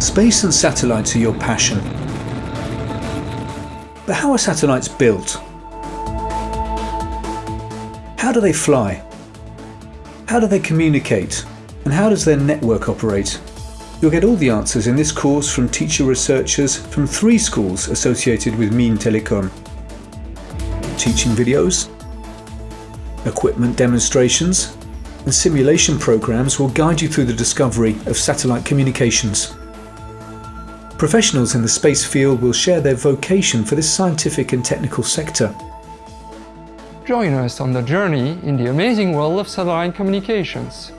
Space and satellites are your passion. But how are satellites built? How do they fly? How do they communicate? And how does their network operate? You'll get all the answers in this course from teacher researchers from three schools associated with Mines Telecom. Teaching videos, equipment demonstrations, and simulation programs will guide you through the discovery of satellite communications. Professionals in the space field will share their vocation for this scientific and technical sector. Join us on the journey in the amazing world of satellite communications.